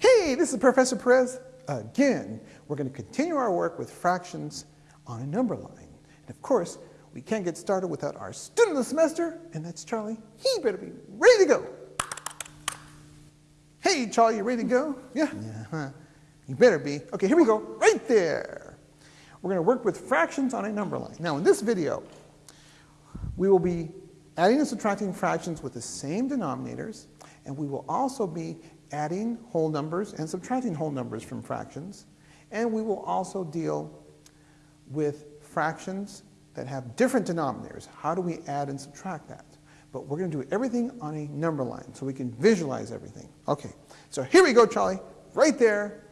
Hey, this is Professor Perez again. We're going to continue our work with fractions on a number line. And of course, we can't get started without our student of the semester, and that's Charlie. He better be ready to go. Hey, Charlie, you ready to go? Yeah? Yeah. Huh? You better be. Okay, here we go. Right there. We're going to work with fractions on a number line. Now, in this video, we will be adding and subtracting fractions with the same denominators, and we will also be adding whole numbers and subtracting whole numbers from fractions. And we will also deal with fractions that have different denominators. How do we add and subtract that? But we're going to do everything on a number line so we can visualize everything. Okay, so here we go, Charlie. Right there.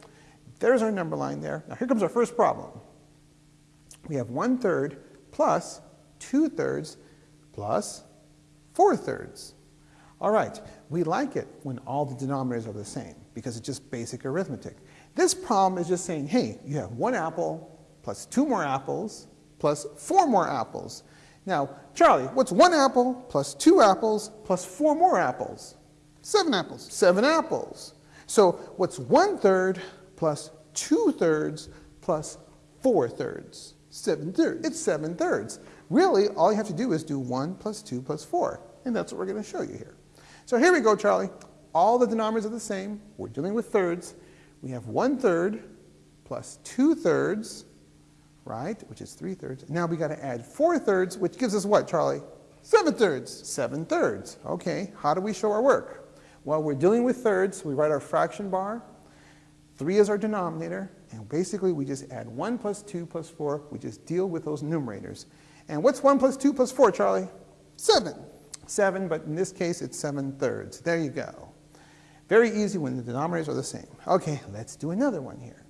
There's our number line there. Now here comes our first problem. We have 1 third plus 2 thirds plus 4 thirds. All right, we like it when all the denominators are the same because it's just basic arithmetic. This problem is just saying, hey, you have one apple plus two more apples plus four more apples. Now, Charlie, what's one apple plus two apples plus four more apples? Seven apples. Seven apples. So what's one third plus two thirds plus four thirds? Seven thirds. It's seven thirds. Really, all you have to do is do one plus two plus four. And that's what we're going to show you here. So here we go, Charlie. All the denominators are the same. We're dealing with thirds. We have one third plus two thirds, right, which is three thirds. Now we got to add four thirds, which gives us what, Charlie? Seven thirds. Seven thirds. Okay, how do we show our work? Well, we're dealing with thirds. We write our fraction bar. Three is our denominator. And basically, we just add 1 plus 2 plus 4. We just deal with those numerators. And what's 1 plus 2 plus 4, Charlie? 7. 7, but in this case it's 7 thirds. There you go. Very easy when the denominators are the same. Okay, let's do another one here.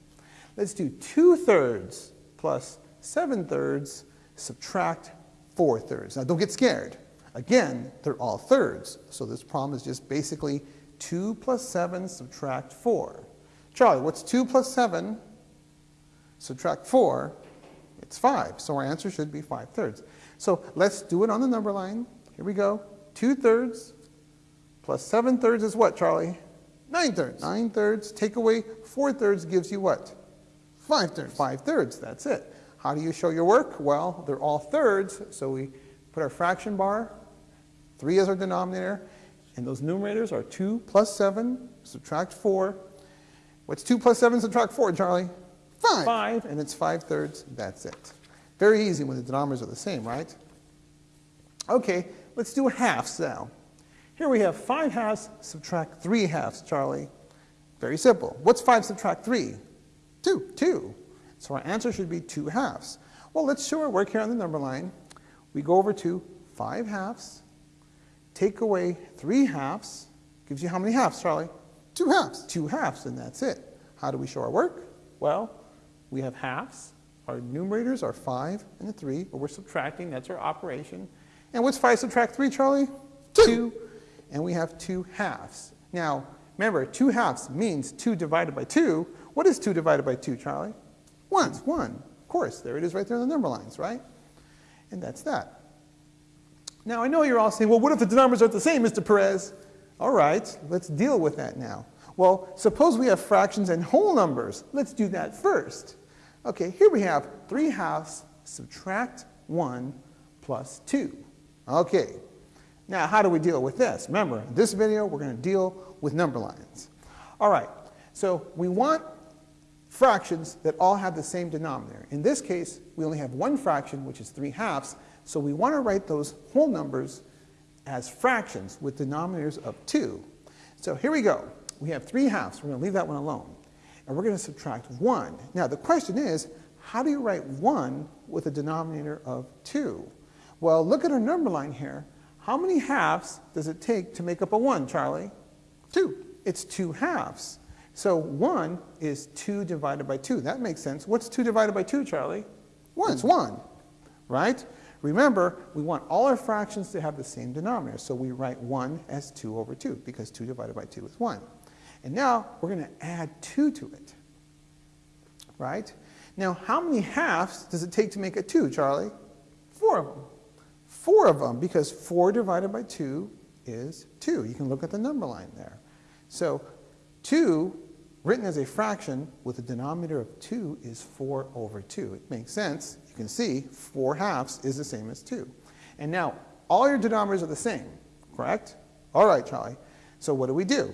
Let's do 2 thirds plus 7 thirds, subtract 4 thirds. Now don't get scared. Again, they're all thirds, so this problem is just basically 2 plus 7 subtract 4. Charlie, what's 2 plus 7 subtract 4? It's 5, so our answer should be 5 thirds. So let's do it on the number line. Here we go. 2 thirds plus 7 thirds is what, Charlie? 9 thirds. 9 thirds. Take away 4 thirds gives you what? 5 thirds. 5 thirds. That's it. How do you show your work? Well, they're all thirds, so we put our fraction bar. 3 is our denominator. And those numerators are 2 plus 7, subtract 4. What's 2 plus 7 subtract 4, Charlie? 5. 5, and it's 5 thirds. That's it. Very easy when the denominators are the same, right? Okay, Let's do halves now. Here we have 5 halves subtract 3 halves, Charlie. Very simple. What's 5 subtract 3? 2. 2. So our answer should be 2 halves. Well, let's show our work here on the number line. We go over to 5 halves, take away 3 halves, gives you how many halves, Charlie? 2 halves. 2 halves, and that's it. How do we show our work? Well, we have halves. Our numerators are 5 and a 3, but we're subtracting. That's our operation. And what's 5 subtract 3, Charlie? 2. 2. And we have 2 halves. Now, remember, 2 halves means 2 divided by 2. What is 2 divided by 2, Charlie? 1. It's 1. Of course, there it is right there in the number lines, right? And that's that. Now, I know you're all saying, well, what if the denominators aren't the same, Mr. Perez? All right, let's deal with that now. Well, suppose we have fractions and whole numbers. Let's do that first. Okay, here we have 3 halves subtract 1 plus 2. Okay, now how do we deal with this? Remember, in this video, we're going to deal with number lines. All right, so we want fractions that all have the same denominator. In this case, we only have one fraction, which is 3 halves, so we want to write those whole numbers as fractions with denominators of 2. So here we go. We have 3 halves. We're going to leave that one alone. And we're going to subtract 1. Now the question is, how do you write 1 with a denominator of 2? Well, look at our number line here. How many halves does it take to make up a 1, Charlie? 2. It's 2 halves. So 1 is 2 divided by 2. That makes sense. What's 2 divided by 2, Charlie? 1. It's 1, right? Remember, we want all our fractions to have the same denominator. So we write 1 as 2 over 2 because 2 divided by 2 is 1. And now we're going to add 2 to it, right? Now, how many halves does it take to make a 2, Charlie? 4 of them four of them because 4 divided by 2 is 2. You can look at the number line there. So 2 written as a fraction with a denominator of 2 is 4 over 2. It makes sense. You can see 4 halves is the same as 2. And now, all your denominators are the same, correct? All right, Charlie. So what do we do?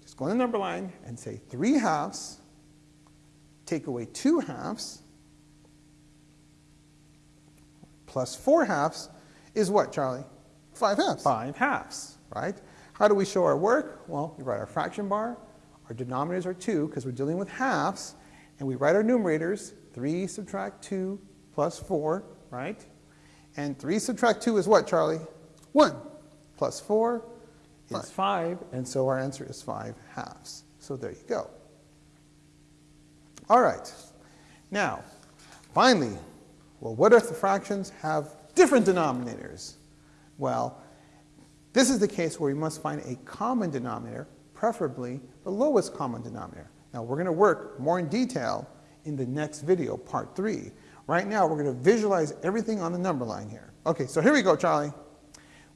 Just go on the number line and say 3 halves, take away 2 halves, plus 4 halves is what, Charlie? 5 halves. 5 halves, right? How do we show our work? Well, we write our fraction bar. Our denominators are 2 because we're dealing with halves. And we write our numerators, 3 subtract 2 plus 4, right? And 3 subtract 2 is what, Charlie? 1. Plus 4 Five. is 5, and so our answer is 5 halves. So there you go. All right. Now, finally, well, what if the fractions have different denominators? Well, this is the case where we must find a common denominator, preferably the lowest common denominator. Now, we're going to work more in detail in the next video, part 3. Right now, we're going to visualize everything on the number line here. Okay, so here we go, Charlie.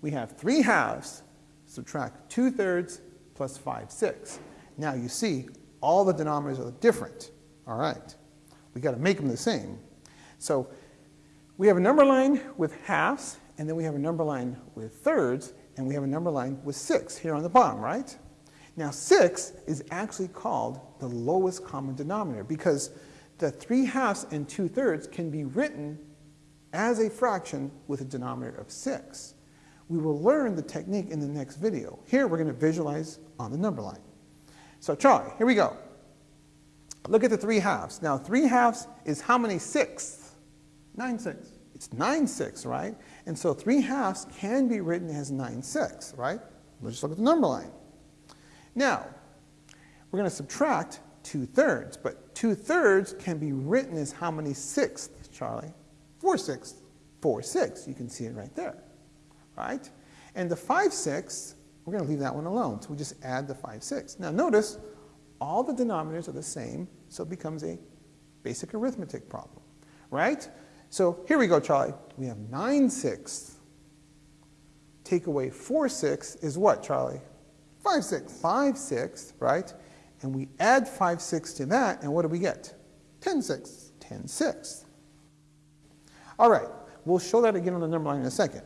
We have 3 halves, subtract 2 thirds plus 5 sixths. Now, you see, all the denominators are different. All right. we got to make them the same. So we have a number line with halves, and then we have a number line with thirds, and we have a number line with 6 here on the bottom, right? Now 6 is actually called the lowest common denominator because the 3 halves and 2 thirds can be written as a fraction with a denominator of 6. We will learn the technique in the next video. Here we're going to visualize on the number line. So Charlie, here we go. Look at the 3 halves. Now 3 halves is how many sixths? 9 sixths. It's 9 sixths, right? And so 3 halves can be written as 9 sixths, right? Let's just look at the number line. Now, we're going to subtract 2 thirds, but 2 thirds can be written as how many sixths, Charlie? 4 sixths. 4 sixths. You can see it right there, right? And the 5 sixths, we're going to leave that one alone. So we just add the 5 sixths. Now notice, all the denominators are the same, so it becomes a basic arithmetic problem, right? So here we go, Charlie. We have 9 sixths. Take away 4 sixths is what, Charlie? 5 sixths. 5 sixths, right? And we add 5 sixths to that, and what do we get? 10 sixths. 10 sixths. All right, we'll show that again on the number line in a second.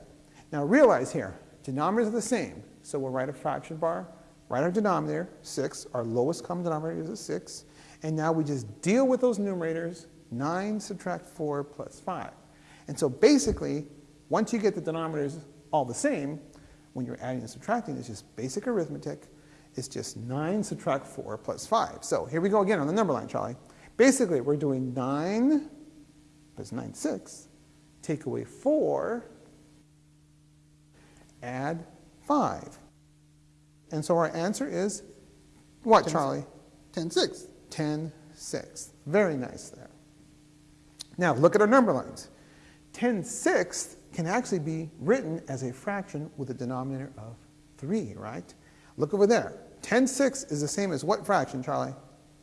Now realize here, denominators are the same, so we'll write a fraction bar, write our denominator, 6, our lowest common denominator is a 6, and now we just deal with those numerators, 9 subtract 4 plus 5. And so basically, once you get the denominators all the same, when you're adding and subtracting, it's just basic arithmetic. It's just 9 subtract 4 plus 5. So here we go again on the number line, Charlie. Basically, we're doing 9 plus 9 6, take away 4, add 5. And so our answer is what, Ten- Charlie? 10 sixths. 10 sixths. Very nice there. Now look at our number lines. 10 sixths can actually be written as a fraction with a denominator of 3, right? Look over there. 10 sixths is the same as what fraction, Charlie?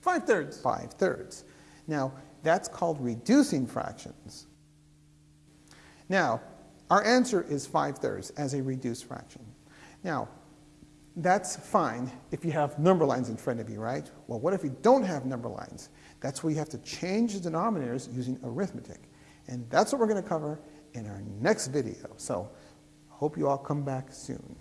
5 thirds. 5 thirds. Now, that's called reducing fractions. Now, our answer is 5 thirds as a reduced fraction. Now, that's fine if you have number lines in front of you, right? Well, what if you don't have number lines? That's where you have to change the denominators using arithmetic. And that's what we're going to cover in our next video. So, hope you all come back soon.